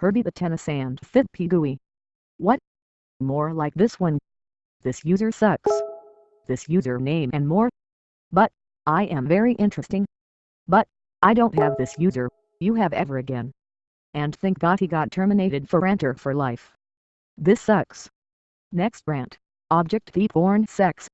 Herbie the Tennis and Fit Pigui. What? More like this one. This user sucks. This username and more. But, I am very interesting. But, I don't have this user, you have ever again. And thank God he got terminated for renter for life. This sucks. Next rant. Object thief born sex.